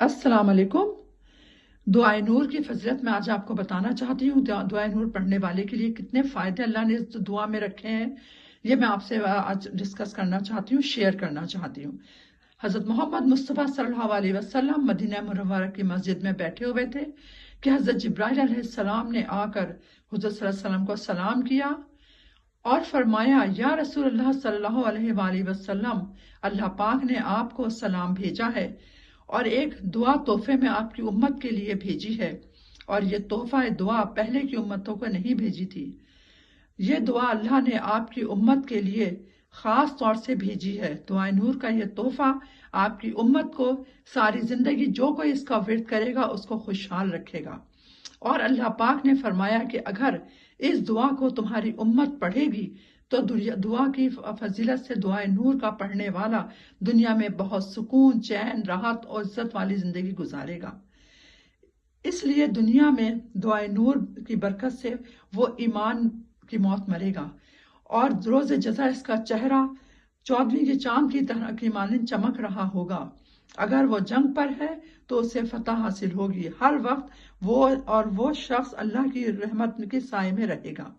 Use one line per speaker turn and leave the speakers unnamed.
السلام علیکم۔ دعائے نور کی فضلت میں آج آپ کو بتانا چاہتی ہوں، دعائے نور پڑھنے والے کے لیے کتنے فائدے اللہ نے اس دعا میں رکھے ہیں، یہ میں آپ سے آج ڈسکس کرنا چاہتی ہوں شیئر کرنا چاہتی ہوں۔ حضرت محمد مصطفیٰ صلی اللہ علیہ وسلم مدینہ مرورہ کی مسجد میں بیٹھے ہوئے تھے کہ حضرت جبرائیل علیہ السلام نے آ کر حضرت صلی اللہ علیہ وسلم کو سلام کیا اور فرمایا، یا رسول اللہ صلی اللہ علیہ وآلہ وسلم، اللہ پاک نے آپ کو سلام بھیجا ہے۔ اور ایک دعا تحفے میں آپ کی امت کے لیے بھیجی ہے۔ اور یہ تحفہ دعا پہلے کی امتوں کو نہیں بھیجی تھی۔ یہ دعا اللہ نے آپ کی امت کے لیے خاص طور سے بھیجی ہے۔ دعائے نور کا یہ تحفہ آپ کی امت کو ساری زندگی جو کوئی اس کا ورد کرے گا اس کو خوشحال رکھے گا۔ اور اللہ پاک نے فرمایا کہ اگر اس دعا کو تمہاری امت پڑھے گی، تو دعا کی فضیلت سے دعائے نور کا پڑھنے والا دنیا میں بہت سکون، چین، راحت اور عزت والی زندگی گزارے گا۔ اس لیے دنیا میں دعائے نور کی برکت سے وہ ایمان کی موت مرے گا۔ اور روز جزا اس کا چہرہ چودویں کے چاند کی طرح کی مانند چمک رہا ہوگا۔ اگر وہ جنگ پر ہے تو اسے فتح حاصل ہوگی۔ ہر وقت وہ اور وہ شخص اللہ کی رحمت کے سائے میں رہے گا۔